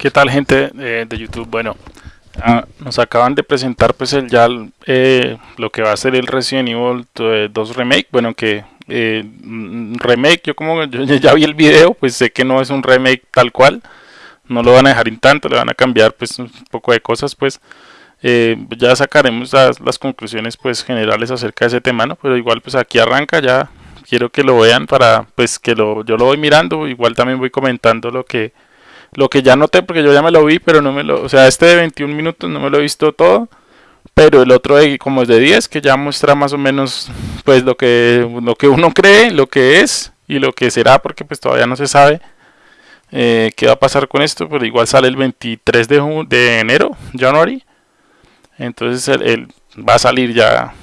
¿Qué tal gente eh, de YouTube? Bueno, ah, nos acaban de presentar pues el ya eh, lo que va a ser el Resident Evil 2 Remake. Bueno, que eh, remake, yo como yo ya vi el video, pues sé que no es un remake tal cual. No lo van a dejar en tanto, le van a cambiar pues un poco de cosas pues. ya sacaremos las, las, conclusiones pues generales acerca de ese tema, ¿no? Pero igual pues aquí arranca ya. Quiero que lo vean para pues que lo, yo lo voy mirando. Igual también voy comentando lo que lo que ya noté, porque yo ya me lo vi, pero no me lo... O sea, este de 21 minutos no me lo he visto todo. Pero el otro de, como es de 10, que ya muestra más o menos pues lo que, lo que uno cree, lo que es y lo que será, porque pues todavía no se sabe eh, qué va a pasar con esto. Pero igual sale el 23 de, de enero, January. Entonces el, va a salir ya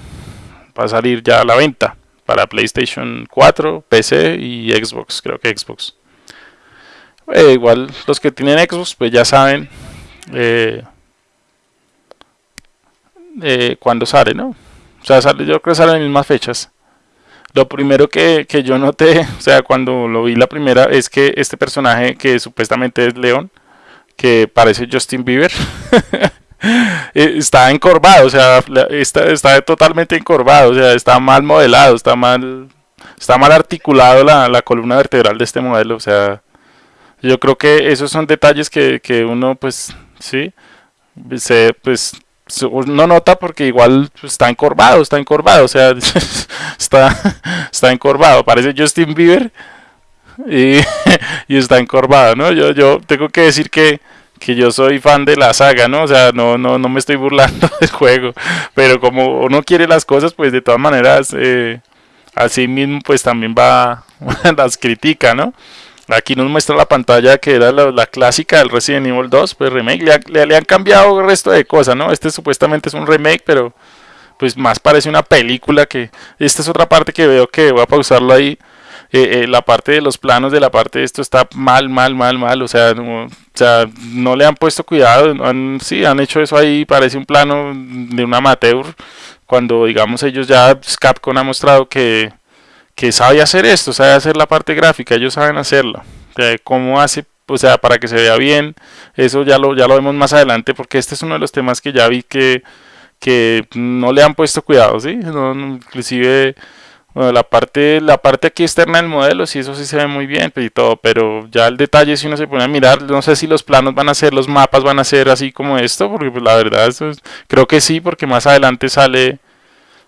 va a salir ya a la venta para PlayStation 4, PC y Xbox, creo que Xbox. Eh, igual los que tienen Xbox pues ya saben eh, eh, cuándo sale, ¿no? O sea, sale, yo creo que sale en las mismas fechas. Lo primero que, que, yo noté, o sea, cuando lo vi la primera, es que este personaje que supuestamente es León, que parece Justin Bieber, está encorvado, o sea, está, está, totalmente encorvado, o sea, está mal modelado, está mal, está mal articulado la, la columna vertebral de este modelo, o sea, yo creo que esos son detalles que, que uno, pues, sí, se, pues, no nota porque igual pues, está encorvado, está encorvado, o sea, está, está encorvado, parece Justin Bieber y, y, está encorvado, ¿no? Yo, yo tengo que decir que, que yo soy fan de la saga, ¿no? O sea, no, no, no me estoy burlando del juego, pero como uno quiere las cosas, pues de todas maneras, eh, así mismo, pues también va, las critica, ¿no? Aquí nos muestra la pantalla que era la, clásica del Resident Evil 2, pues remake. Le, han cambiado el resto de cosas, ¿no? Este supuestamente es un remake, pero pues más parece una película que... Esta es otra parte que veo que voy a pausarlo ahí. Eh, eh, la parte de los planos de la parte de esto está mal, mal, mal, mal. O sea, no, o sea, no le han puesto cuidado. Sí, han hecho eso ahí. Parece un plano de un amateur. Cuando, digamos, ellos ya, pues, Capcom ha mostrado que que sabe hacer esto, sabe hacer la parte gráfica, ellos saben hacerlo. ¿Cómo hace? O sea, para que se vea bien, eso ya lo, ya lo vemos más adelante, porque este es uno de los temas que ya vi que, que no le han puesto cuidado, ¿sí? inclusive la parte la parte aquí externa del modelo, sí, eso sí se ve muy bien y todo, pero ya el detalle si uno se pone a mirar, no sé si los planos van a ser, los mapas van a ser así como esto, porque pues la verdad creo que sí, porque más adelante sale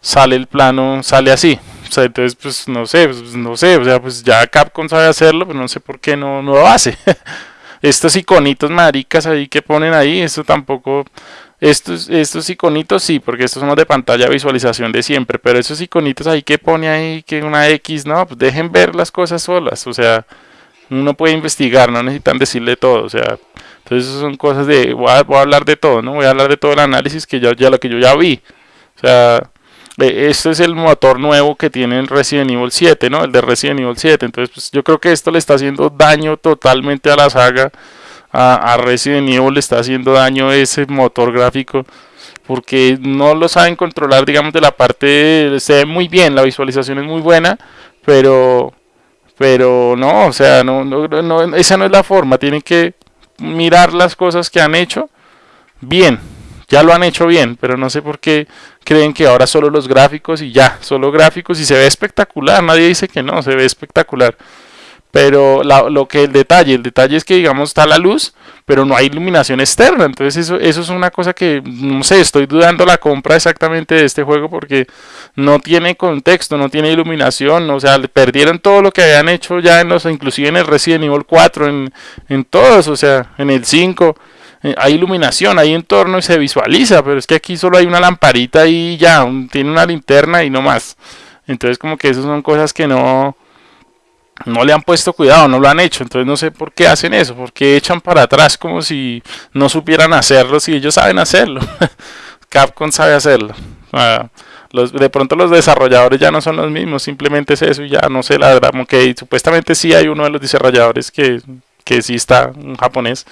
sale el plano, sale así. O sea, entonces, pues no sé, pues, no sé, o sea, pues ya Capcom sabe hacerlo, pero no sé por qué no, no lo hace. estos iconitos maricas ahí que ponen ahí, esto tampoco, estos, estos iconitos sí, porque estos son los de pantalla visualización de siempre, pero esos iconitos ahí que pone ahí, que una X, no, pues dejen ver las cosas solas, o sea, uno puede investigar, no necesitan decirle todo, o sea, entonces son cosas de, voy a, voy a hablar de todo, ¿no? Voy a hablar de todo el análisis que ya, ya lo que yo ya vi, o sea, este es el motor nuevo que tiene el Resident Evil 7, ¿no? El de Resident Evil 7. Entonces, pues, yo creo que esto le está haciendo daño totalmente a la saga. A, Resident Evil le está haciendo daño ese motor gráfico. Porque no lo saben controlar, digamos, de la parte... Se ve muy bien, la visualización es muy buena. Pero... Pero no, o sea, no, no, no esa no es la forma. Tienen que mirar las cosas que han hecho bien ya lo han hecho bien, pero no sé por qué creen que ahora solo los gráficos y ya, solo gráficos y se ve espectacular, nadie dice que no, se ve espectacular. Pero lo que el detalle, el detalle es que digamos está la luz, pero no hay iluminación externa, entonces eso, eso es una cosa que, no sé, estoy dudando la compra exactamente de este juego porque no tiene contexto, no tiene iluminación, o sea, perdieron todo lo que habían hecho ya en los, inclusive en el Resident Evil 4, en, en todos, o sea, en el 5 eh, hay iluminación, hay entorno y se visualiza, pero es que aquí solo hay una lamparita y ya, tiene una linterna y no más. Entonces como que esas son cosas que no, no le han puesto cuidado, no lo han hecho. Entonces no sé por qué hacen eso, porque echan para atrás como si no supieran hacerlo, si ellos saben hacerlo. Capcom sabe hacerlo. De pronto los desarrolladores ya no son los mismos, simplemente es eso y ya no sé la supuestamente sí hay uno de los desarrolladores que, que sí está, un japonés,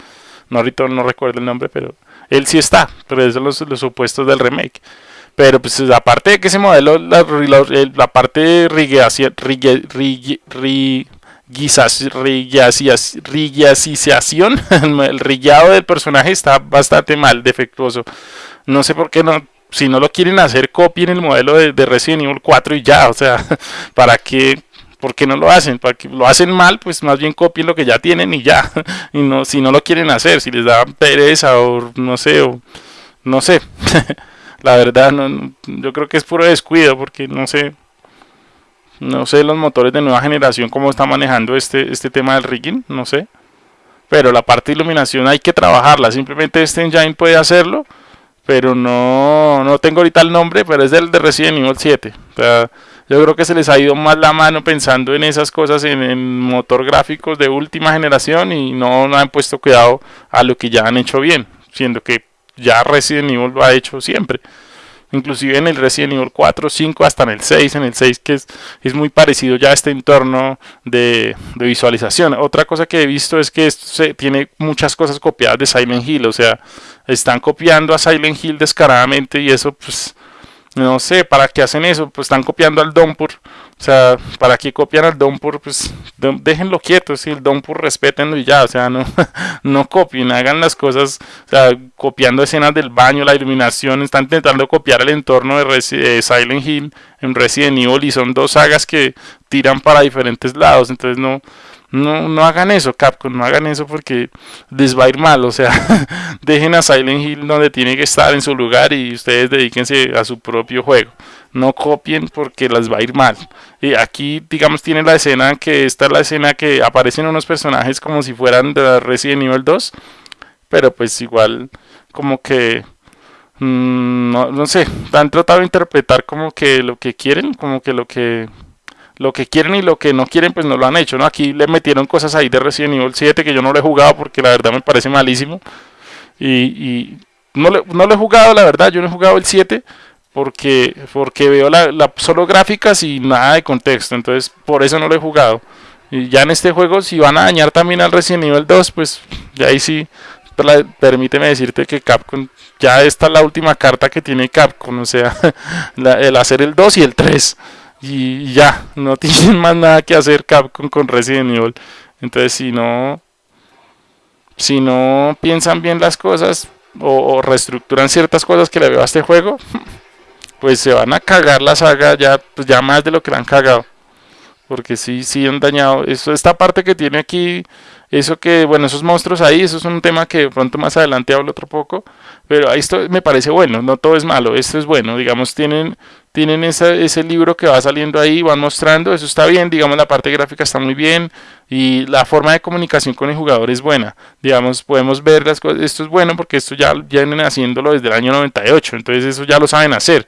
no ahorita no recuerdo el nombre, pero él sí está, pero esos son los, los supuestos del remake. Pero pues aparte de que ese modelo, la, la, la parte riguiacización, el rillado del personaje está bastante mal, defectuoso. No sé por qué no, si no lo quieren hacer, copien el modelo de, de Resident Evil 4 y ya, o sea, ¿para qué? ¿Por qué no lo hacen? Para que lo hacen mal, pues más bien copien lo que ya tienen y ya. Y no, si no lo quieren hacer, si les da pereza o no sé, o no sé. La verdad, yo creo que es puro descuido porque no sé, no sé los motores de nueva generación cómo está manejando este, este tema del rigging, no sé. Pero la parte de iluminación hay que trabajarla. Simplemente este engine puede hacerlo. Pero no, no tengo ahorita el nombre, pero es del de Resident Evil 7. Yo creo que se les ha ido más la mano pensando en esas cosas en, motor gráficos de última generación y no, no han puesto cuidado a lo que ya han hecho bien. Siendo que ya Resident Evil lo ha hecho siempre inclusive en el Resident Evil 4, 5, hasta en el 6, en el 6 que es, es muy parecido ya a este entorno de, visualización. Otra cosa que he visto es que esto se, tiene muchas cosas copiadas de Silent Hill, o sea, están copiando a Silent Hill descaradamente y eso pues no sé, ¿para qué hacen eso? Pues están copiando al Dompur. O sea, ¿para qué copian al Dompur? Pues déjenlo quieto, si el Dompur respetenlo y ya. O sea, no, no copien, hagan las cosas, o sea, copiando escenas del baño, la iluminación. Están intentando copiar el entorno de, de Silent Hill en Resident Evil y son dos sagas que tiran para diferentes lados. Entonces no, no, no hagan eso, Capcom, no hagan eso porque les va a ir mal. O sea, dejen a Silent Hill donde tiene que estar en su lugar y ustedes dedíquense a su propio juego. No copien porque les va a ir mal. Y aquí, digamos, tiene la escena que esta es la escena que aparecen unos personajes como si fueran de Resident Evil 2. Pero pues igual, como que. Mm, no sé, han tratado de interpretar como que lo que quieren, como que lo que lo que quieren y lo que no quieren, pues no lo han hecho, ¿no? Aquí le metieron cosas ahí de Resident Evil 7 que yo no lo he jugado porque la verdad me parece malísimo. Y, no, le, no lo he jugado, la verdad, yo no he jugado el 7 porque, porque veo la, solo gráficas y nada de contexto, entonces por eso no lo he jugado. Y ya en este juego, si van a dañar también al Resident Evil 2, pues ya ahí sí, permíteme decirte que Capcom, ya esta es la última carta que tiene Capcom, o sea, el hacer el 2 y el 3 y ya, no tienen más nada que hacer Capcom con Resident Evil. Entonces, si no, si no piensan bien las cosas o, reestructuran ciertas cosas que le veo a este juego, pues se van a cagar la saga ya, pues ya más de lo que la han cagado. Porque sí, sí han dañado. Esta parte que tiene aquí eso que, bueno, esos monstruos ahí, eso es un tema que pronto más adelante hablo otro poco, pero esto me parece bueno, no todo es malo, esto es bueno, digamos, tienen, tienen ese libro que va saliendo ahí, van mostrando, eso está bien, digamos, la parte gráfica está muy bien y la forma de comunicación con el jugador es buena, digamos, podemos ver las cosas, esto es bueno porque esto ya, vienen haciéndolo desde el año 98, entonces eso ya lo saben hacer.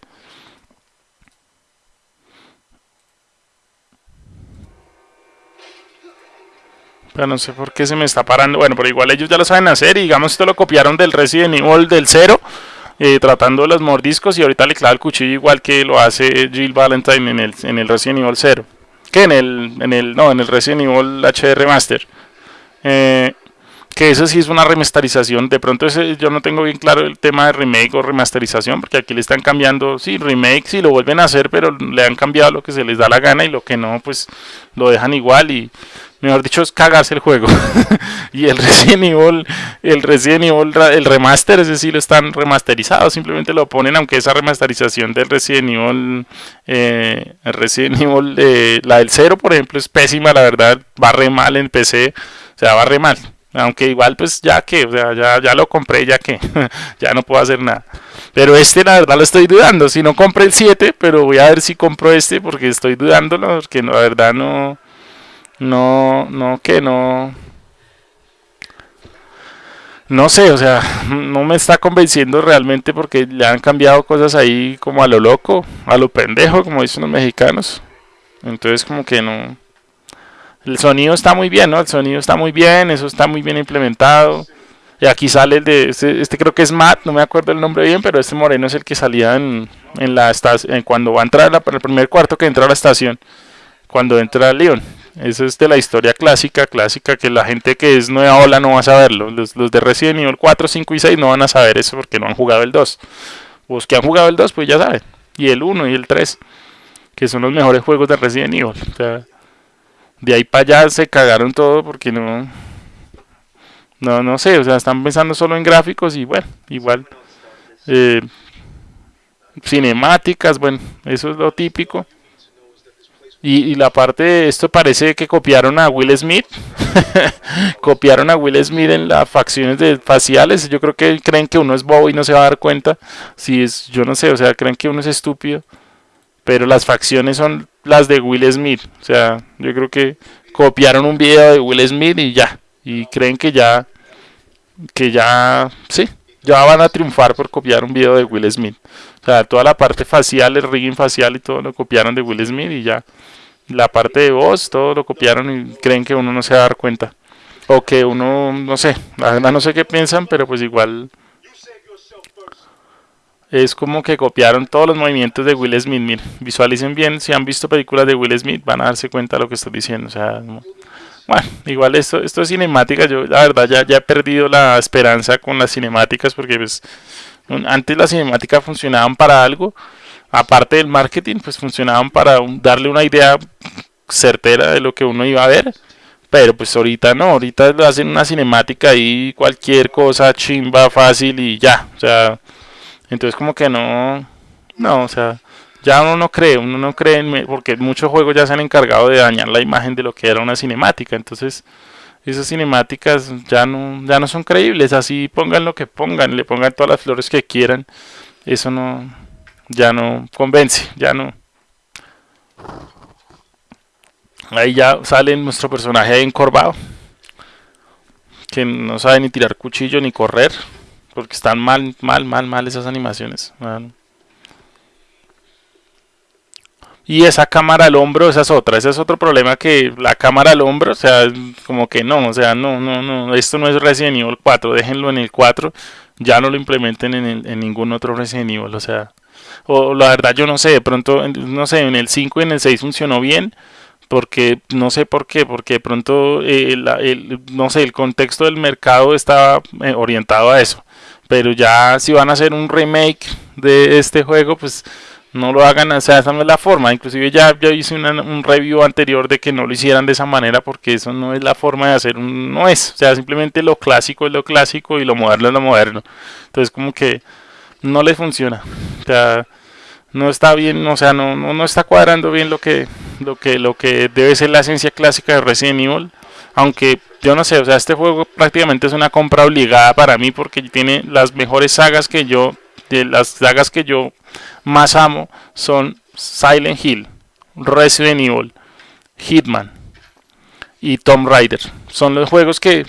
no sé por qué se me está parando. Bueno, pero igual ellos ya lo saben hacer y digamos esto lo copiaron del Resident Evil del 0. Eh, tratando los mordiscos y ahorita le clava el cuchillo igual que lo hace Jill Valentine en el, en el Resident Evil 0. Que en el, en el, no, en el Resident Evil HD Master. Eh, que eso sí es una remasterización. De pronto ese, yo no tengo bien claro el tema de remake o remasterización, porque aquí le están cambiando, sí, remake, sí lo vuelven a hacer, pero le han cambiado lo que se les da la gana y lo que no, pues lo dejan igual y mejor dicho, es cagarse el juego. y el Resident Evil, el Resident Evil, el remaster, ese sí lo están remasterizado, simplemente lo ponen, aunque esa remasterización del Resident Evil, eh, el Resident Evil, eh, la del 0, por ejemplo, es pésima, la verdad, va re mal en PC, o sea, va re mal. Aunque igual, pues ya que, o sea, ya, ya lo compré, ya que, ya no puedo hacer nada. Pero este, la verdad, lo estoy dudando. Si no compré el 7, pero voy a ver si compro este, porque estoy dudándolo, porque la verdad no no, no, que no. No sé, o sea, no me está convenciendo realmente porque le han cambiado cosas ahí como a lo loco, a lo pendejo, como dicen los mexicanos. Entonces como que no... El sonido está muy bien, ¿no? El sonido está muy bien, eso está muy bien implementado. Y aquí sale el de, este, este creo que es Matt, no me acuerdo el nombre bien, pero este moreno es el que salía en, en la estación, cuando va a entrar la, el primer cuarto que entra a la estación, cuando entra Leon. Eso es de la historia clásica, clásica, que la gente que es nueva ola no va a saberlo. Los, de Resident Evil 4, 5 y 6 no van a saber eso porque no han jugado el 2. Los que han jugado el 2, pues ya saben. Y el 1 y el 3, que son los mejores juegos de Resident Evil. De ahí para allá se cagaron todo porque no, no, no sé, o sea, están pensando solo en gráficos y bueno, igual, eh, cinemáticas, bueno, eso es lo típico. Y, la parte de esto parece que copiaron a Will Smith. copiaron a Will Smith en las facciones de faciales. Yo creo que creen que uno es bobo y no se va a dar cuenta. Si es, yo no sé, o sea, creen que uno es estúpido. Pero las facciones son las de Will Smith. O sea, yo creo que copiaron un video de Will Smith y ya. Y creen que ya, que ya, sí, ya van a triunfar por copiar un video de Will Smith. O sea, toda la parte facial, el rigging facial y todo lo copiaron de Will Smith y ya. La parte de voz, todo lo copiaron y creen que uno no se va a dar cuenta. O que uno, no sé, la verdad no sé qué piensan, pero pues igual es como que copiaron todos los movimientos de Will Smith. visualicen bien, si han visto películas de Will Smith van a darse cuenta de lo que estoy diciendo. O sea, bueno, igual esto, esto es cinemática. Yo la verdad ya, ya he perdido la esperanza con las cinemáticas porque pues antes las cinemáticas funcionaban para algo, aparte del marketing, pues funcionaban para darle una idea certera de lo que uno iba a ver. Pero pues ahorita no, ahorita hacen una cinemática y cualquier cosa chimba, fácil y ya. O sea, entonces como que no, no, o sea, ya uno no cree, uno no cree, en, porque muchos juegos ya se han encargado de dañar la imagen de lo que era una cinemática. Entonces esas cinemáticas ya no, ya no son creíbles, así pongan lo que pongan, le pongan todas las flores que quieran, eso no, ya no convence, ya no. Ahí ya sale nuestro personaje encorvado, que no sabe ni tirar cuchillo ni correr, porque están mal, mal, mal, mal esas animaciones. Y esa cámara al hombro, esa es otra, ese es otro problema que la cámara al hombro, o sea, como que no, o sea, no, no, no, esto no es Resident Evil 4, déjenlo en el 4, ya no lo implementen en, en ningún otro Resident Evil, o sea, o la verdad yo no sé, de pronto, no sé, en el 5 y en el 6 funcionó bien, porque no sé por qué, porque de pronto, eh, el, no sé, el contexto del mercado estaba eh, orientado a eso, pero ya si van a hacer un remake de este juego, pues no lo hagan, o sea, esa no es la forma. Inclusive ya yo hice un review anterior de que no lo hicieran de esa manera porque eso no es la forma de hacer un, no es, o sea, simplemente lo clásico es lo clásico y lo moderno es lo moderno. Entonces como que no le funciona. O sea, no está bien, o sea, no, no, no está cuadrando bien lo que, lo que, lo que debe ser la esencia clásica de Resident Evil. Aunque yo no sé, o sea, este juego prácticamente es una compra obligada para mí porque tiene las mejores sagas que yo, de las sagas que yo más amo son Silent Hill, Resident Evil, Hitman y Tomb Raider. Son los juegos que,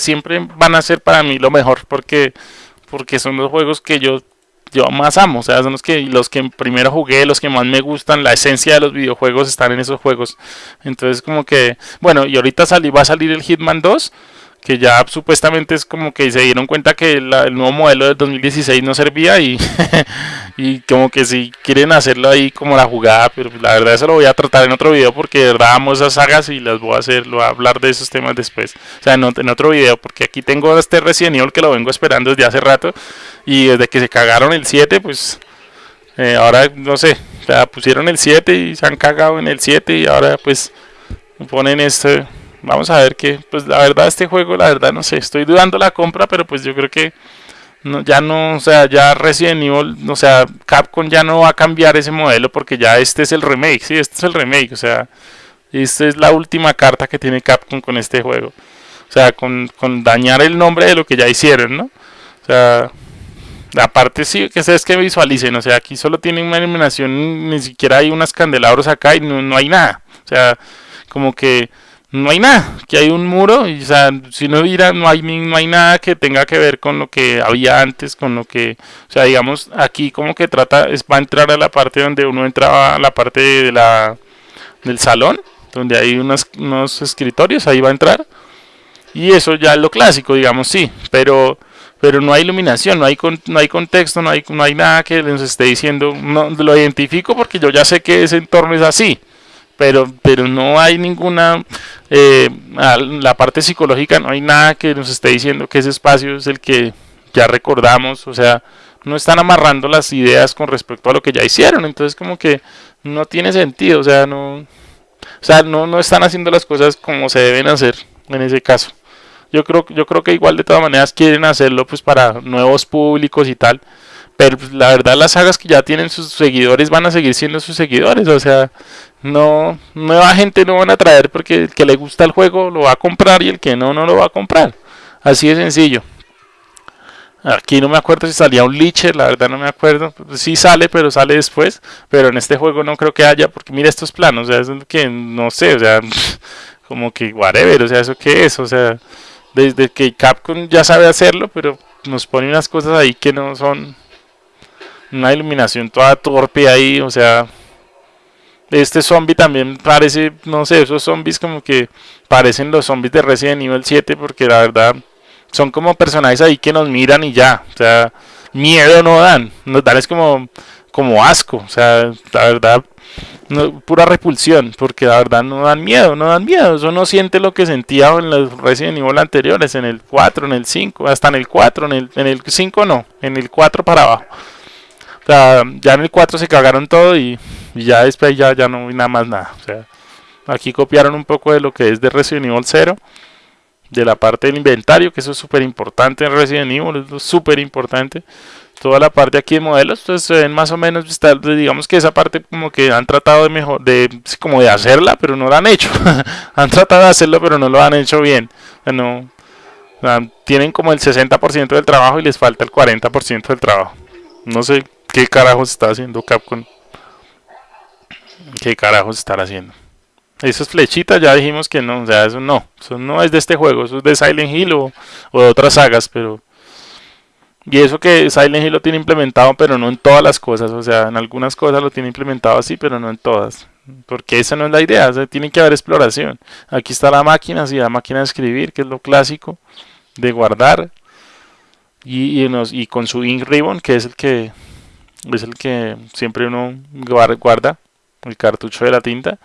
siempre van a ser para mí lo mejor porque, porque son los juegos que yo, yo más amo. O sea, son los que, los que primero jugué, los que más me gustan. La esencia de los videojuegos están en esos juegos. Entonces como que, bueno, y ahorita salí, va a salir el Hitman 2 que ya supuestamente es como que se dieron cuenta que el nuevo modelo del 2016 no servía y, y como que si quieren hacerlo ahí como la jugada, pero la verdad eso lo voy a tratar en otro video porque de verdad amo esas sagas y las voy a hacer, lo voy a hablar de esos temas después, o sea en, otro video porque aquí tengo este Resident Evil que lo vengo esperando desde hace rato y desde que se cagaron el 7 pues eh, ahora no sé, o pusieron el 7 y se han cagado en el 7 y ahora pues ponen este vamos a ver que, pues la verdad este juego, la verdad no sé, estoy dudando la compra, pero pues yo creo que ya no, o sea, ya Resident Evil, o sea, Capcom ya no va a cambiar ese modelo porque ya este es el remake, sí, este es el remake, o sea, esta es la última carta que tiene Capcom con este juego. O sea, con, con dañar el nombre de lo que ya hicieron, ¿no? O sea, aparte sí, que es que visualicen, o sea, aquí solo tienen una iluminación, ni siquiera hay unas candelabros acá y no, no hay nada. O sea, como que no hay nada, que hay un muro y o sea, si no hubiera, no hay, no hay nada que tenga que ver con lo que había antes, con lo que, o sea, digamos, aquí como que trata, es, va a entrar a la parte donde uno entraba, a la parte de la, del salón, donde hay unos, unos escritorios, ahí va a entrar, y eso ya es lo clásico, digamos, sí, pero pero no hay iluminación, no hay no hay contexto, no hay no hay nada que les esté diciendo, no lo identifico porque yo ya sé que ese entorno es así pero, pero no hay ninguna, eh, la parte psicológica, no hay nada que nos esté diciendo que ese espacio es el que ya recordamos, o sea, no están amarrando las ideas con respecto a lo que ya hicieron, entonces como que no tiene sentido, o sea, no, O sea, no, no están haciendo las cosas como se deben hacer en ese caso. Yo creo, yo creo que igual de todas maneras quieren hacerlo pues para nuevos públicos y tal. Pero pues, la verdad las sagas que ya tienen sus seguidores van a seguir siendo sus seguidores. O sea, no nueva gente no van a traer porque el que le gusta el juego lo va a comprar y el que no, no lo va a comprar. Así de sencillo. Aquí no me acuerdo si salía un Licher, la verdad no me acuerdo. Sí sale, pero sale después. Pero en este juego no creo que haya, porque mira estos planos, o sea, es que no sé, o sea, como que whatever, o sea, ¿eso qué es? O sea, desde que Capcom ya sabe hacerlo, pero nos pone unas cosas ahí que no son una iluminación toda torpe ahí, o sea, este zombie también parece, no sé, esos zombies como que parecen los zombies de Resident Evil 7 porque la verdad son como personajes ahí que nos miran y ya, o sea, miedo no dan, nos dan es como, como asco, o sea, la verdad, pura repulsión, porque la verdad no dan miedo, no dan miedo, eso no siente lo que sentía en los Resident Evil anteriores, en el 4, en el 5, hasta en el 4, en el, en el 5 no, en el 4 para abajo. Sea, ya en el 4 se cagaron todo y, ya después ya, ya no vi nada más nada. O sea, aquí copiaron un poco de lo que es de Resident Evil 0 de la parte del inventario, que eso es súper importante en Resident Evil, es súper importante. Toda la parte aquí de modelos, pues se ven más o menos, digamos que esa parte como que han tratado de mejor, de como de hacerla, pero no lo han hecho. han tratado de hacerlo, pero no lo han hecho bien. Tienen como el 60% del trabajo y les falta el 40% del trabajo. No sé qué carajos está haciendo Capcom. ¿Qué carajos están haciendo? Esas flechitas ya dijimos que no, o sea, eso no, eso no es de este juego, eso es de Silent Hill o, de otras sagas, pero... Y eso que Silent Hill lo tiene implementado, pero no en todas las cosas, o sea, en algunas cosas lo tiene implementado así, pero no en todas. Porque esa no es la idea, o tiene que haber exploración. Aquí está la máquina, sí, la máquina de escribir, que es lo clásico, de guardar. Y, con su ink ribbon, que es el que es el que siempre uno guarda, el cartucho de la tinta.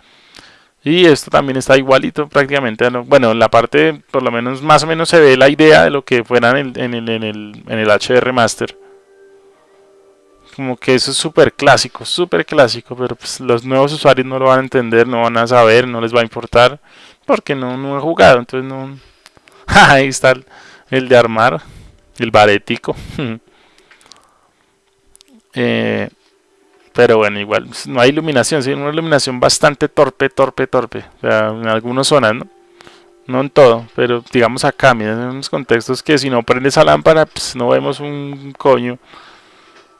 Y esto también está igualito prácticamente. Bueno, en la parte, por lo menos más o menos se ve la idea de lo que fuera en el, en el, en el, en el HR Master. Como que eso es súper clásico, súper clásico, pero pues los nuevos usuarios no lo van a entender, no van a saber, no les va a importar, porque no, no he jugado, entonces. Ahí está el de armar, el barético. eh, pero bueno, igual no hay iluminación, sí, una iluminación bastante torpe, torpe, torpe. O sea, en algunas zonas, ¿no? No en todo, pero digamos acá, miren, en unos contextos que si no prende esa lámpara, pues no vemos un coño.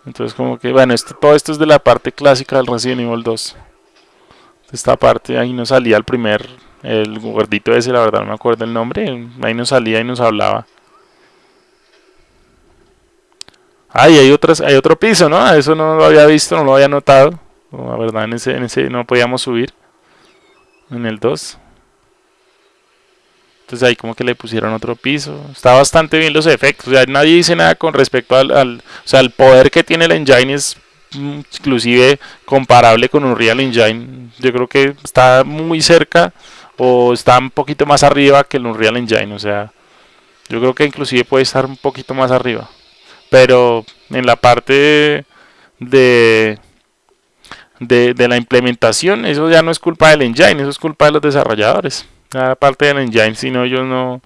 Entonces como que, bueno, esto, todo esto es de la parte clásica del Resident Evil 2. Esta parte, ahí nos salía el primer, el gordito ese, la verdad no me acuerdo el nombre, ahí nos salía y nos hablaba. Ah, y hay, otras, hay otro piso, ¿no? Eso no lo había visto, no lo había notado. La verdad, en ese, en ese no podíamos subir. En el 2. Entonces ahí como que le pusieron otro piso. Está bastante bien los efectos. O sea, nadie dice nada con respecto al, al... O sea, el poder que tiene el engine es inclusive comparable con un Real Engine. Yo creo que está muy cerca o está un poquito más arriba que el Unreal Engine. O sea, yo creo que inclusive puede estar un poquito más arriba pero en la parte de, de, la implementación, eso ya no es culpa del engine, eso es culpa de los desarrolladores. La parte del engine, si no, ellos no,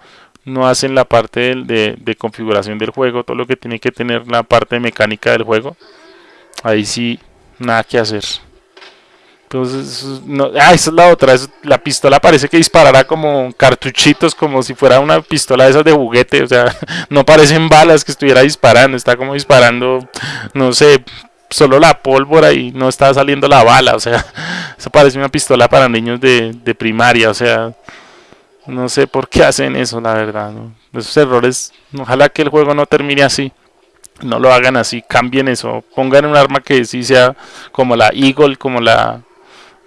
no hacen la parte de, de, configuración del juego, todo lo que tiene que tener la parte mecánica del juego, ahí sí, nada que hacer. Entonces, no, ah, esa es la otra. la pistola parece que disparará como cartuchitos, como si fuera una pistola de esas de juguete. O sea, no parecen balas que estuviera disparando. Está como disparando, no sé, solo la pólvora y no está saliendo la bala. O sea, eso parece una pistola para niños de, de primaria. O sea, no sé por qué hacen eso, la verdad. Esos errores, ojalá que el juego no termine así no lo hagan así, cambien eso, pongan un arma que sí sea como la Eagle, como la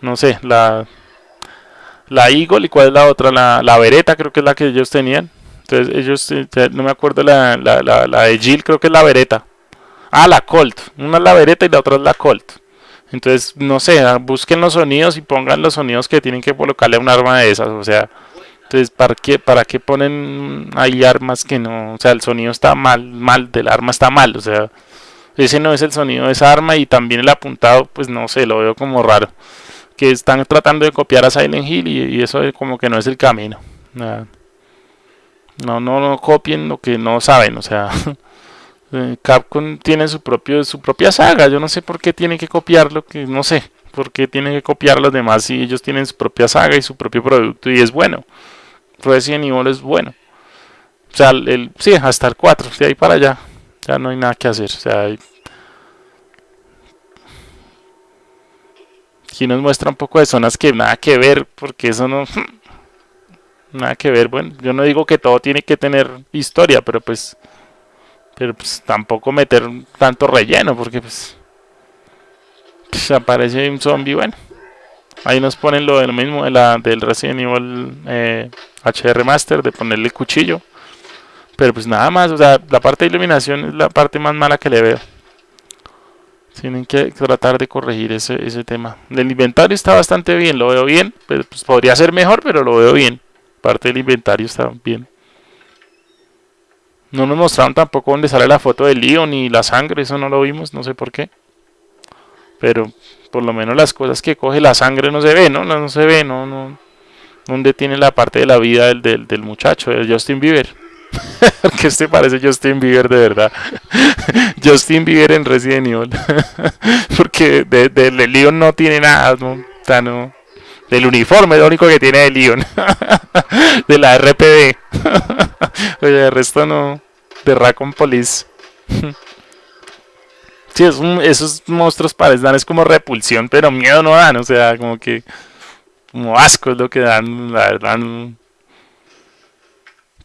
no sé, la, la Eagle y cuál es la otra, la, la Beretta creo que es la que ellos tenían. Entonces ellos, eh, no me acuerdo la, la, la, la de Jill, creo que es la Beretta. Ah, la Colt. Una es la Beretta y la otra es la Colt. Entonces, no sé, ah, busquen los sonidos y pongan los sonidos que tienen que colocarle a un arma de esas. O sea, entonces, ¿para qué, ¿para qué ponen ahí armas que no? O sea, el sonido está mal, mal, del arma está mal. O sea, ese no es el sonido de esa arma y también el apuntado, pues no sé, lo veo como raro. Que están tratando de copiar a Silent Hill y, eso como que no es el camino. No, no, no copien lo que no saben, o sea, eh, Capcom tiene su propio su propia saga, yo no sé por qué tiene que copiar lo que no sé, por qué tienen que copiar los demás si ellos tienen su propia saga y su propio producto y es bueno. Resident Evil es bueno. O sea, el, sí, hasta el 4, de ahí para allá. Ya no hay nada que hacer. O sea, aquí nos muestra un poco de zonas que nada que ver, porque eso no... Nada que ver, bueno, yo no digo que todo tiene que tener historia, pero pues... Pero pues tampoco meter tanto relleno, porque pues... pues aparece un zombie, bueno. Ahí nos ponen lo, de mismo de la, del Resident Evil eh, HR Master, de ponerle cuchillo. Pero pues nada más, o sea, la parte de iluminación es la parte más mala que le veo. Tienen que tratar de corregir ese, ese tema. El inventario está bastante bien, lo veo bien. Pues podría ser mejor, pero lo veo bien. Parte del inventario está bien. No nos mostraron tampoco dónde sale la foto del lío ni la sangre, eso no lo vimos, no sé por qué. Pero por lo menos las cosas que coge la sangre no se ve, ¿no? No, se ve, no, no. ¿Dónde tiene la parte de la vida del, del, del muchacho, de Justin Bieber? ¿Qué te parece Justin Bieber de verdad? Justin Bieber en Resident Evil. Porque de, Leon no tiene nada, no, no. Del uniforme es lo único que tiene de Leon. de la RPD. Oye, el resto no. De Raccoon Police. sí, es esos monstruos parecen es como repulsión, pero miedo no dan. O sea, como que. Como asco es lo que dan, la verdad.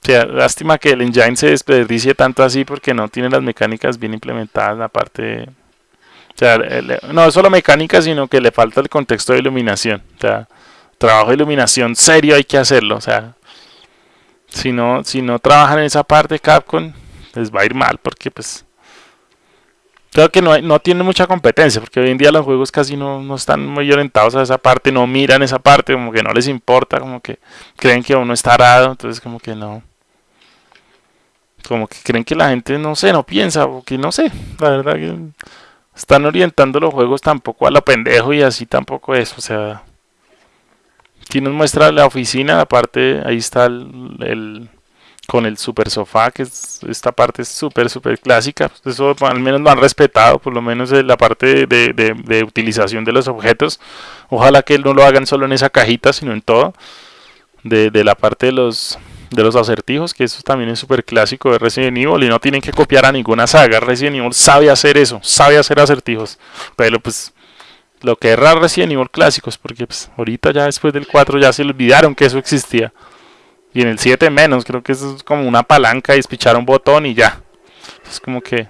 Sea, lástima que el engine se desperdicie tanto así porque no tiene las mecánicas bien implementadas, la parte... O sea, no solo mecánica, sino que le falta el contexto de iluminación. O sea, trabajo de iluminación serio hay que hacerlo. O sea, si no, si no trabajan en esa parte Capcom, les va a ir mal porque pues... Creo que no, no tiene mucha competencia, porque hoy en día los juegos casi no, no, están muy orientados a esa parte, no miran esa parte, como que no les importa, como que creen que uno está arado, entonces como que no como que creen que la gente no sé, no piensa, o que no sé, la verdad que están orientando los juegos tampoco a lo pendejo y así tampoco es, o sea, aquí nos muestra la oficina, aparte ahí está el, con el super sofá, que es, esta parte es súper, súper clásica, eso al menos lo han respetado, por lo menos la parte de, de, de utilización de los objetos, ojalá que no lo hagan solo en esa cajita, sino en todo, de, de la parte de los de los acertijos, que eso también es súper clásico de Resident Evil y no tienen que copiar a ninguna saga. Resident Evil sabe hacer eso, sabe hacer acertijos. Pero pues lo que es Resident Evil clásicos, porque pues ahorita ya después del 4 ya se olvidaron que eso existía. Y en el 7 menos, creo que eso es como una palanca y espichar un botón y ya. Es como que...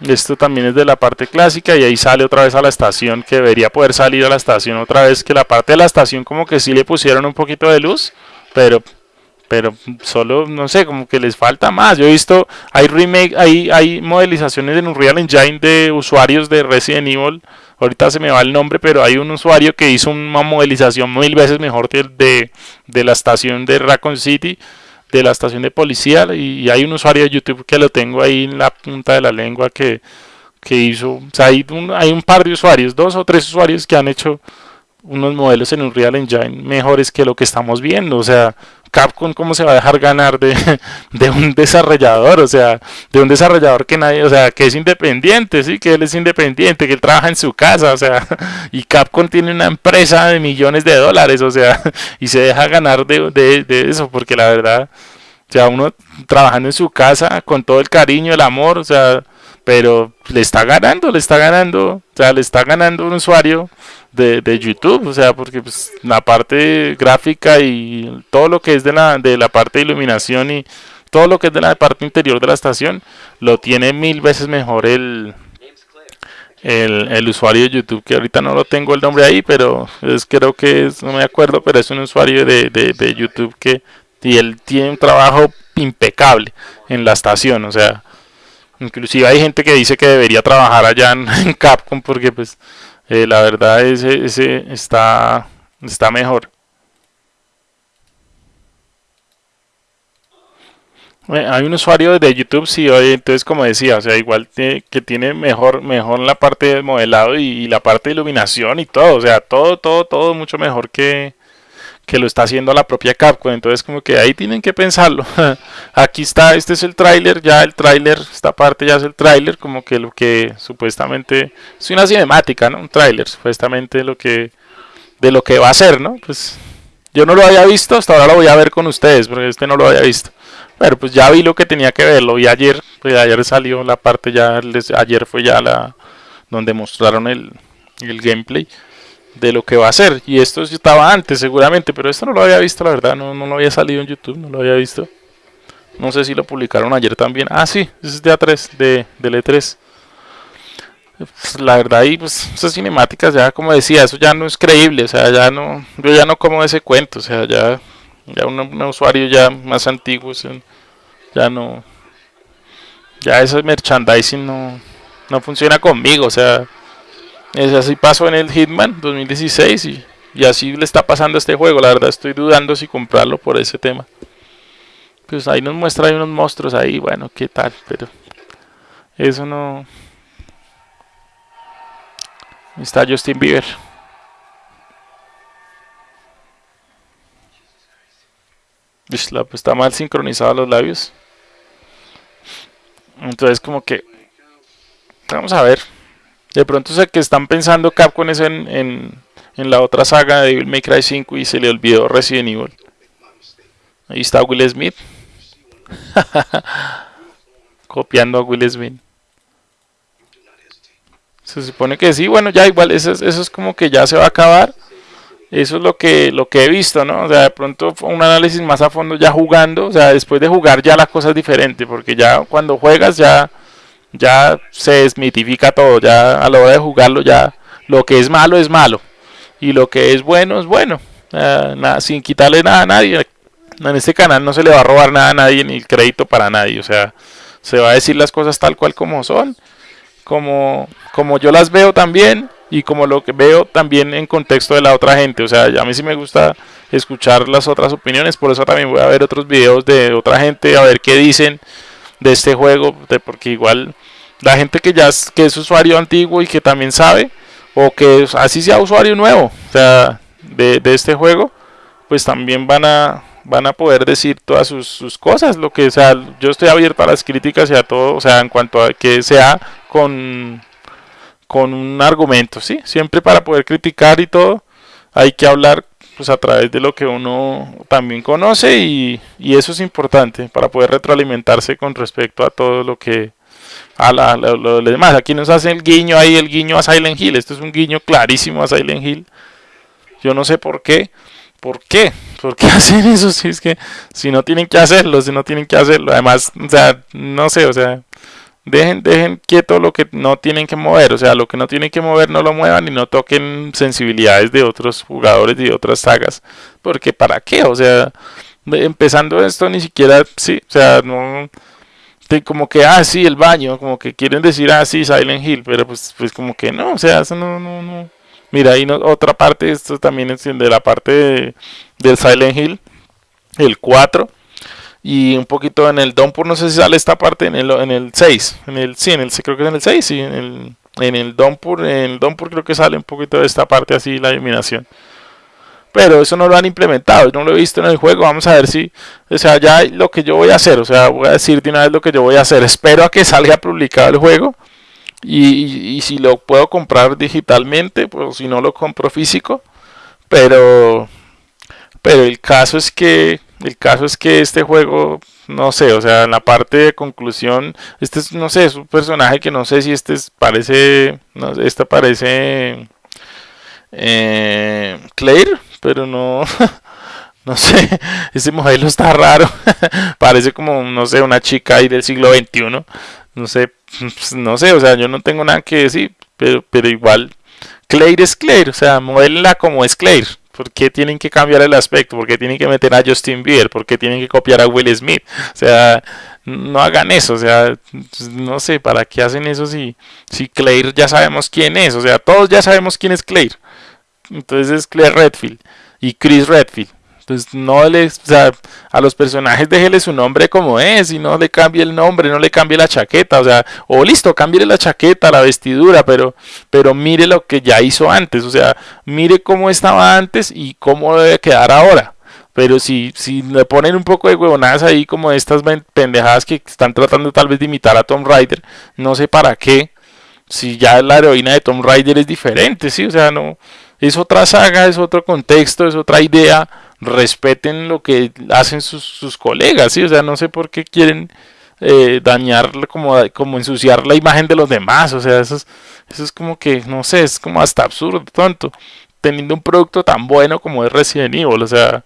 Esto también es de la parte clásica y ahí sale otra vez a la estación que debería poder salir a la estación otra vez que la parte de la estación como que sí le pusieron un poquito de luz pero pero solo no sé como que les falta más. Yo he visto hay remake hay hay modelizaciones en Unreal Engine de usuarios de Resident Evil. Ahorita se me va el nombre pero hay un usuario que hizo una modelización mil veces mejor de, de, la estación de Raccoon City de la estación de policía y, hay un usuario de YouTube que lo tengo ahí en la punta de la lengua que, que hizo o sea hay hay un par de usuarios dos o tres usuarios que han hecho unos modelos en un Real Engine mejores que lo que estamos viendo. O sea, Capcom cómo se va a dejar ganar de, de, un desarrollador, o sea, de un desarrollador que nadie, o sea, que es independiente, sí, que él es independiente, que él trabaja en su casa, o sea, y Capcom tiene una empresa de millones de dólares, o sea, y se deja ganar de, de, de eso, porque la verdad, o sea, uno trabajando en su casa con todo el cariño, el amor, o sea, pero le está ganando, le está ganando, o sea, le está ganando un usuario de, de YouTube, o sea, porque pues, la parte gráfica y todo lo que es de la, de la parte de iluminación y todo lo que es de la parte interior de la estación, lo tiene mil veces mejor el, el, el, usuario de YouTube, que ahorita no lo tengo el nombre ahí, pero es creo que es, no me acuerdo, pero es un usuario de, de, de YouTube que y él tiene un trabajo impecable en la estación, o sea, Inclusive hay gente que dice que debería trabajar allá en, Capcom porque pues eh, la verdad ese, ese está, está mejor. Eh, Hay un usuario de YouTube, sí, oye, entonces como decía, o sea, igual tiene- que tiene mejor, mejor la parte de modelado y la parte de iluminación y todo, o sea, todo, todo, todo mucho mejor que, que lo está haciendo la propia Capcom. Entonces como que ahí tienen que pensarlo. Aquí está, este es el tráiler, ya el tráiler, esta parte ya es el tráiler, como que lo que supuestamente es una cinemática, ¿no? Un tráiler, supuestamente lo que de lo que va a ser, ¿no? Pues yo no lo había visto, hasta ahora lo voy a ver con ustedes, porque este no lo había visto. Pero pues ya vi lo que tenía que ver, lo vi ayer, pues ayer salió la parte ya, ayer fue ya la donde mostraron el, el gameplay de lo que va a ser. Y esto estaba antes seguramente, pero esto no lo había visto, la verdad, no, no lo había salido en YouTube, no lo había visto. No sé si lo publicaron ayer también. Ah, sí, es de A3, de, del E3. Pues, la verdad, y pues esas cinemáticas ya, como decía, eso ya no es creíble, o sea, ya no, yo ya no como ese cuento, o sea, ya, ya un, un usuario ya más antiguo, o sea, ya no, ya ese merchandising no, no funciona conmigo, o sea, es así pasó en el Hitman 2016 y, y así le está pasando a este juego. La verdad estoy dudando si comprarlo por ese tema. Pues ahí nos muestra hay unos monstruos ahí, bueno, qué tal, pero eso no. Está Justin Bieber. Pues está mal sincronizados los labios. Entonces como que vamos a ver. De pronto sé que están pensando Capcom es en, en, en la otra saga de Devil May Cry 5 y se le olvidó Resident Evil. Ahí está Will Smith. Copiando a Will Smith. Se supone que sí, bueno, ya igual, eso es, eso es como que ya se va a acabar. Eso es lo que, lo que he visto, ¿no? O sea, de pronto un análisis más a fondo ya jugando. O sea, después de jugar ya la cosa es diferente, porque ya cuando juegas ya ya se desmitifica todo, ya a la hora de jugarlo ya lo que es malo es malo. Y lo que es bueno es bueno, nada, sin quitarle nada a nadie. En este canal no se le va a robar nada a nadie ni el crédito para nadie, o sea, se va a decir las cosas tal cual como son, como, como yo las veo también y como lo que veo también en contexto de la otra gente, o sea, a mí sí me gusta escuchar las otras opiniones, por eso también voy a ver otros videos de otra gente, a ver qué dicen de este juego, de, porque igual la gente que ya es, que es usuario antiguo y que también sabe, o que así sea usuario nuevo, o sea, de, de este juego, pues también van a van a poder decir todas sus, sus cosas, lo que sea, yo estoy abierto a las críticas y a todo, o sea, en cuanto a que sea con con un argumento, sí, siempre para poder criticar y todo, hay que hablar pues a través de lo que uno también conoce y, eso es importante para poder retroalimentarse con respecto a todo lo que a la, lo, lo- lo demás. Aquí nos hacen el guiño ahí, el guiño a Silent Hill. Esto es un guiño clarísimo a Silent Hill. Yo no sé por qué. ¿Por qué? ¿Por qué hacen eso? Si es que si no tienen que hacerlo, si no tienen que hacerlo. Además, o sea, no sé, o sea, dejen, dejen quieto lo que no tienen que mover. O sea, lo que no tienen que mover no lo muevan y no toquen sensibilidades de otros jugadores y de otras sagas. Porque ¿para qué? O sea, empezando esto ni siquiera, sí, o sea, no como que, ah, sí, el baño, como que quieren decir, ah, sí, Silent Hill, pero pues, pues como que no, o sea, eso no, no, no. Mira, ahí no, otra parte, esto también es de la parte de- del Silent Hill, el 4, y un poquito en el Downpour, no sé si sale esta parte en el, en el 6, en el, sí, en el, creo que es en el 6, sí, en el, en el Downpour, en el Downpour creo que sale un poquito de esta parte así, la iluminación. Pero eso no lo han implementado, no lo he visto en el juego, vamos a ver si, o sea, ya lo que yo voy a hacer, o sea, voy a decir de una vez lo que yo voy a hacer, espero a que salga publicado el juego y, y- y si lo puedo comprar digitalmente, pues si no lo compro físico, pero, pero el caso es que, el caso es que este juego, no sé, o sea, en la parte de conclusión, este es, no sé, es un personaje que no sé si este es- parece, no, sé, este parece eh, Claire, pero no, no sé, ese modelo está raro, parece como, no sé, una chica ahí del siglo XXI, no sé, no sé, o sea, yo no tengo nada que decir, pero, pero igual, Claire es Claire, o sea, modélenla como es Claire. ¿Por qué tienen que cambiar el aspecto? ¿Por qué tienen que meter a Justin Bieber? ¿Por qué tienen que copiar a Will Smith? O sea, no hagan eso, o sea, no sé, ¿para qué hacen eso si, si Claire ya sabemos quién es? O sea, todos ya sabemos quién es Claire. Entonces es Claire Redfield y Chris Redfield. Pues no le, o sea, a los personajes déjele su nombre como es y no le cambie el nombre, no le cambie la chaqueta, o sea, o listo, cambie la chaqueta, la vestidura, pero, pero mire lo que ya hizo antes, o sea, mire cómo estaba antes y cómo debe quedar ahora. Pero si, si le ponen un poco de huevonadas ahí, como estas pendejadas que están tratando tal vez de imitar a Tom Rider, no sé para qué, si ya la heroína de Tom Rider es diferente, ¿sí? O sea, no, es otra saga, es otro contexto, es otra idea, respeten lo que hacen sus, colegas, ¿sí? O sea, no sé por qué quieren eh, dañar, como, como ensuciar la imagen de los demás, o sea, eso es, eso es como que, no sé, es como hasta absurdo, tonto, teniendo un producto tan bueno como es Resident Evil, o sea,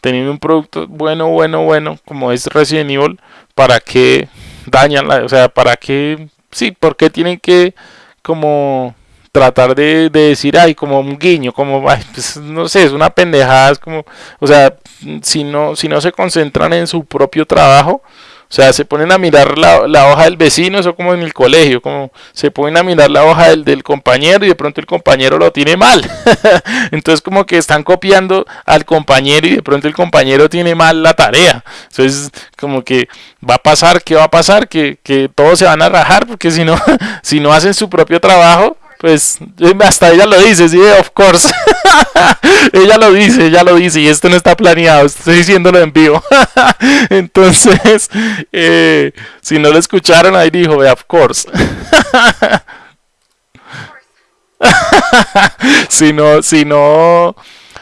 teniendo un producto bueno, bueno, bueno, como es Resident Evil, ¿para qué dañan la, o sea, para qué, sí, por qué tienen que como tratar de, decir, ay, como un guiño, como, pues, no sé, es una pendejada, es como, o sea, si no, si no se concentran en su propio trabajo, o sea, se ponen a mirar la, la, hoja del vecino, eso como en el colegio, como se ponen a mirar la hoja del, del compañero y de pronto el compañero lo tiene mal. Entonces como que están copiando al compañero y de pronto el compañero tiene mal la tarea. Entonces como que va a pasar, ¿qué va a pasar? Que, que todos se van a rajar porque si no, si no hacen su propio trabajo, pues hasta ella lo dice, sí, of course. ella lo dice, ella lo dice y esto no está planeado, estoy diciéndolo en vivo. Entonces, eh, si no lo escucharon, ahí dijo, of course. si no, si no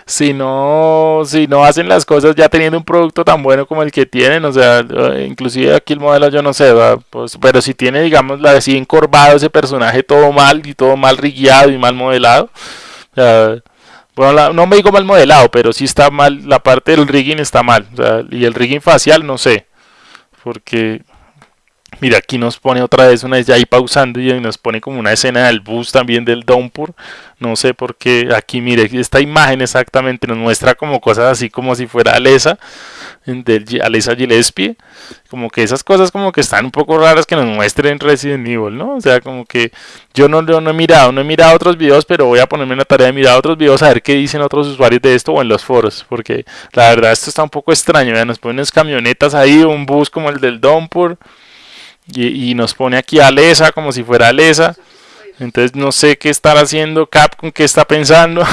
si no, si no hacen las cosas ya teniendo un producto tan bueno como el que tienen, o sea, eh, inclusive aquí el modelo yo no sé, pues, pero si tiene, digamos, la así encorvado ese personaje todo mal y todo mal rigueado y mal modelado, bueno, no me digo mal modelado, pero sí está mal, la parte del rigging está mal, y el rigging facial no sé, porque Mira, aquí nos pone otra vez una vez ya ahí pausando y nos pone como una escena del bus también del Downpour. No sé por qué. Aquí, mire, esta imagen exactamente nos muestra como cosas así como si fuera Alesa, Alesa Gillespie. Como que esas cosas como que están un poco raras que nos muestren Resident Evil, ¿no? O sea, como que yo no, no he mirado, no he mirado otros videos, pero voy a ponerme en la tarea de mirar otros videos a ver qué dicen otros usuarios de esto o en los foros. Porque la verdad esto está un poco extraño. Nos ponen unas camionetas ahí, un bus como el del Downpour y, nos pone aquí a Lesa como si fuera Lesa. Entonces no sé qué estar haciendo Capcom, qué está pensando,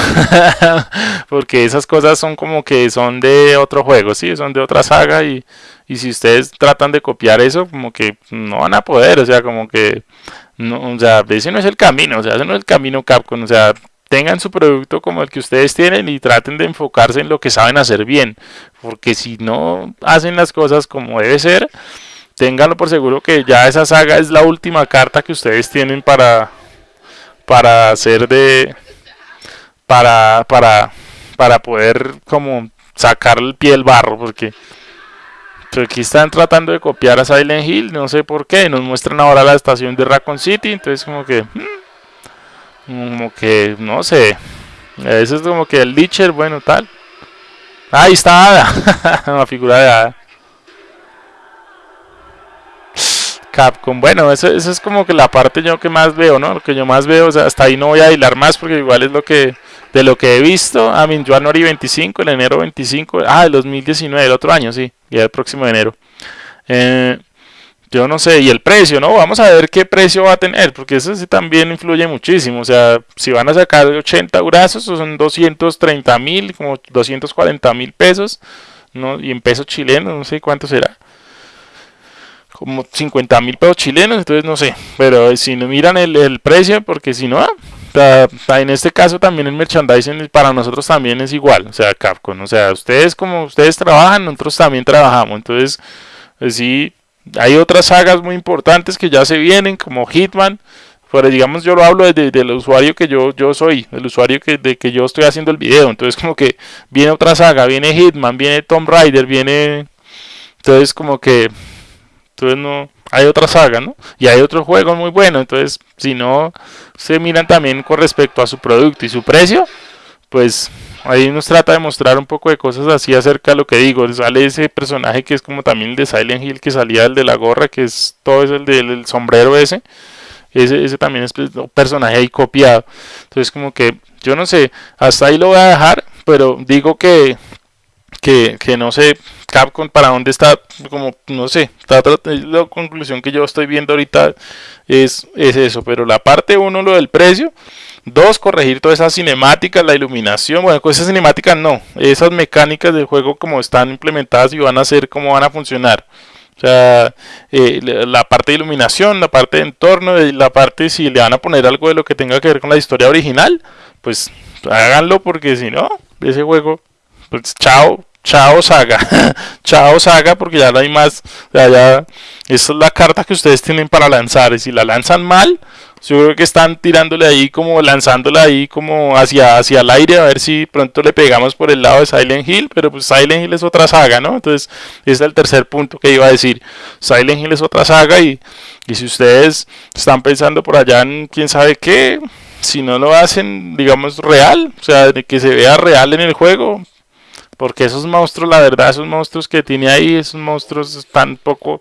porque esas cosas son como que son de otro juego, sí, son de otra saga y, y si ustedes tratan de copiar eso, como que no van a poder, o sea, como que no, o sea, ese no es el camino, o sea, ese no es el camino Capcom, o sea, tengan su producto como el que ustedes tienen y traten de enfocarse en lo que saben hacer bien, porque si no hacen las cosas como debe ser, ténganlo por seguro que ya esa saga es la última carta que ustedes tienen para para hacer de para para para poder como sacar el pie del barro porque aquí están tratando de copiar a Silent Hill no sé por qué nos muestran ahora la estación de Raccoon City entonces como que hmm, como que no sé eso es como que el Licher bueno tal. Ahí está Ada una figura de Ada Capcom. Bueno, eso, es como que la parte yo que más veo, ¿no? Lo que yo más veo, o sea, hasta ahí no voy a hilar más porque igual es lo que de lo que he visto. A mí, January 25, el enero 25, ah, el 2019, el otro año, sí, ya el próximo enero. Eh, yo no sé, y el precio, ¿no? Vamos a ver qué precio va a tener, porque eso sí también influye muchísimo. O sea, si van a sacar 80 brazos, son 230 mil, como 240 mil pesos, ¿no? Y en pesos chilenos, no sé cuánto será como 50 mil pesos chilenos, entonces no sé, pero si no miran el, precio, porque si no, ah, en este caso también el merchandising para nosotros también es igual, o sea, Capcom, o sea, ustedes como ustedes trabajan, nosotros también trabajamos, entonces, pues sí, hay otras sagas muy importantes que ya se vienen, como Hitman, pero digamos yo lo hablo desde, el usuario que yo, yo soy, el usuario que, de que yo estoy haciendo el video, entonces como que viene otra saga, viene Hitman, viene Tomb Raider, viene, entonces como que entonces no hay otra saga, ¿no? Y hay otro juego muy bueno, entonces si no se miran también con respecto a su producto y su precio, pues ahí nos trata de mostrar un poco de cosas así acerca de lo que digo. Sale ese personaje que es como también el de Silent Hill que salía el de la gorra, que es todo es el del sombrero ese. Ese, ese también es pues, un personaje ahí copiado. Entonces como que yo no sé, hasta ahí lo voy a dejar, pero digo que que, que no sé Capcom para dónde está, como no sé, está, la conclusión que yo estoy viendo ahorita es, es eso, pero la parte uno, lo del precio, dos, corregir todas esas cinemáticas, la iluminación, bueno, esas cinemáticas no, esas mecánicas del juego como están implementadas y van a ser, cómo van a funcionar. O sea, eh, la parte de iluminación, la parte de entorno, la parte si le van a poner algo de lo que tenga que ver con la historia original, pues háganlo porque si no, ese juego, pues chao, chao saga, chao saga porque ya no hay más, ya, ya, esa es la carta que ustedes tienen para lanzar. Y si la lanzan mal, yo que están tirándole ahí como lanzándola ahí como hacia, hacia el aire a ver si pronto le pegamos por el lado de Silent Hill, pero pues Silent Hill es otra saga, ¿no? Entonces, ese es el tercer punto que iba a decir. Silent Hill es otra saga y, y si ustedes están pensando por allá en quién sabe qué, si no lo hacen, digamos, real, o sea, que se vea real en el juego, porque esos monstruos, la verdad, esos monstruos que tiene ahí, esos monstruos están poco,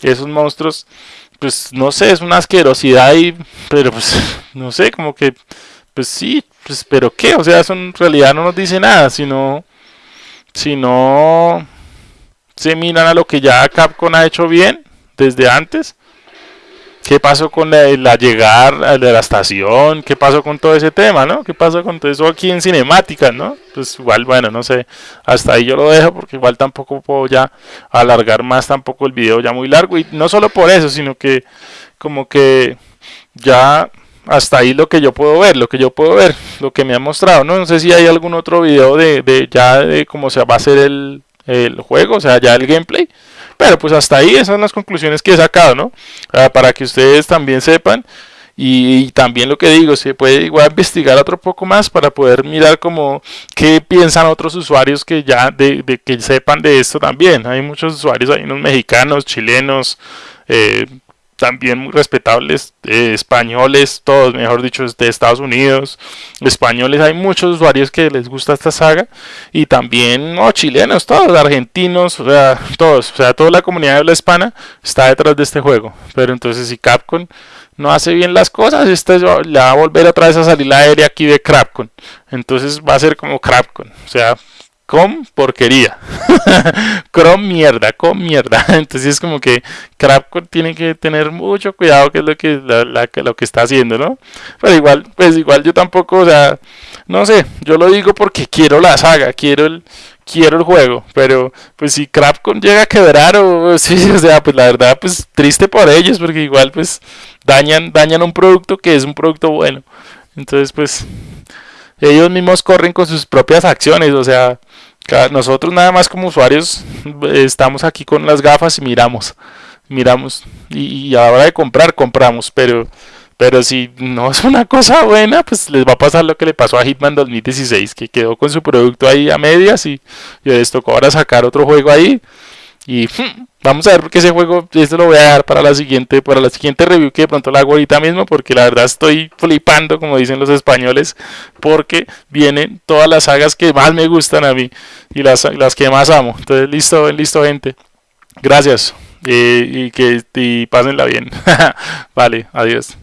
esos monstruos pues no sé, es una asquerosidad y, pero pues no sé, como que, pues sí, pues pero qué, o sea, eso en realidad no nos dice nada, sino, sino se miran a lo que ya Capcom ha hecho bien desde antes qué pasó con la, llegada de la estación, qué pasó con todo ese tema, ¿no? ¿Qué pasó con todo eso aquí en cinemática, ¿no? Pues igual, bueno, no sé, hasta ahí yo lo dejo porque igual tampoco puedo ya alargar más tampoco el video ya muy largo y no solo por eso, sino que como que ya hasta ahí lo que yo puedo ver, lo que yo puedo ver, lo que me ha mostrado, ¿no? No sé si hay algún otro video de, de ya de cómo se va a hacer el, el juego, o sea, ya el gameplay. Pero pues hasta ahí esas son las conclusiones que he sacado, ¿no? Para que ustedes también sepan. Y, también lo que digo, se puede igual investigar otro poco más para poder mirar como qué piensan otros usuarios que ya de, de que sepan de esto también. Hay muchos usuarios, hay unos mexicanos, chilenos, eh, también muy respetables, eh, españoles, todos, mejor dicho, de Estados Unidos, españoles, hay muchos usuarios que les gusta esta saga, y también, no, chilenos, todos, argentinos, o sea, todos, o sea, toda la comunidad de habla hispana está detrás de este juego, pero entonces si Capcom no hace bien las cosas, este le va a volver otra vez a salir la aérea aquí de Capcom, entonces va a ser como Capcom, o sea, con porquería. con mierda, con mierda. Entonces es como que Crapcon tiene que tener mucho cuidado que es lo que, la, lo que está haciendo, ¿no? Pero igual, pues igual yo tampoco, o sea, no sé, yo lo digo porque quiero la saga, quiero el, quiero el juego, pero pues si Crapcon llega a quebrar o sí, o sea, pues la verdad, pues triste por ellos, porque igual pues dañan, dañan un producto que es un producto bueno. Entonces pues ellos mismos corren con sus propias acciones, o sea, nosotros nada más como usuarios estamos aquí con las gafas y miramos, miramos y, a la hora de comprar compramos, pero pero si no es una cosa buena, pues les va a pasar lo que le pasó a Hitman 2016, que quedó con su producto ahí a medias y, y les tocó ahora sacar otro juego ahí y hmm, vamos a ver porque ese juego, esto lo voy a dar para la siguiente, para la siguiente review que de pronto la hago ahorita mismo, porque la verdad estoy flipando, como dicen los españoles, porque vienen todas las sagas que más me gustan a mí y las, las que más amo. Entonces, listo, listo, gente. Gracias. Eh, y que y pásenla bien. vale, adiós.